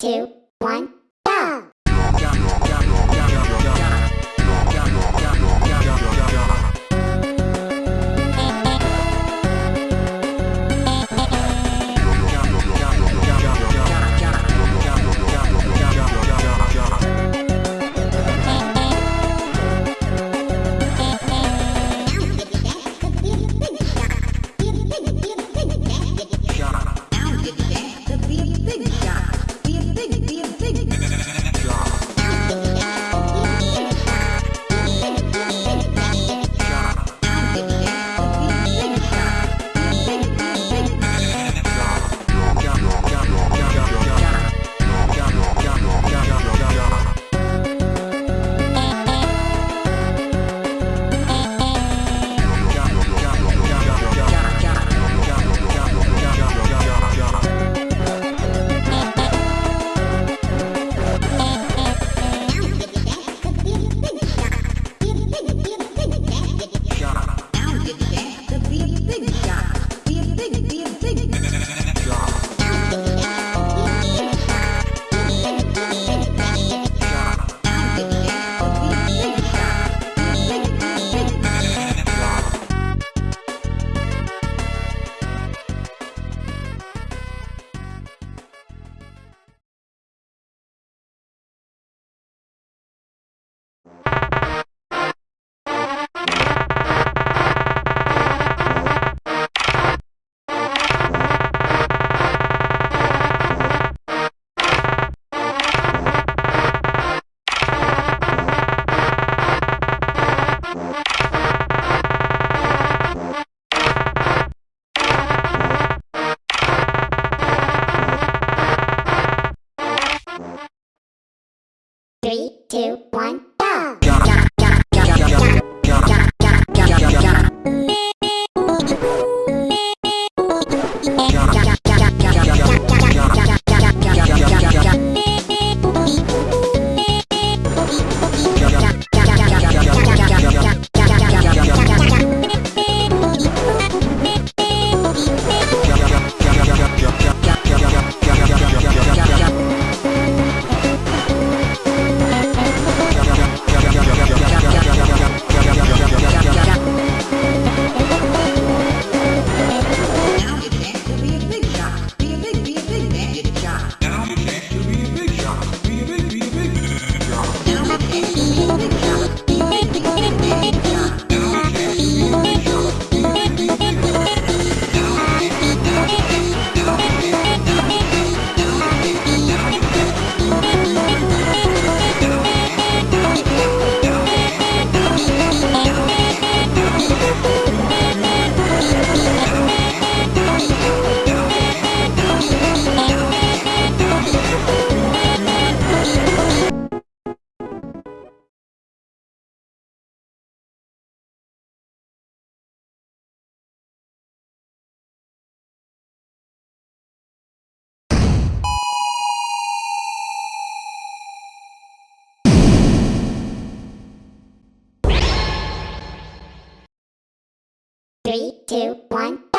two, one, Three, two, one, go! Three, two, one,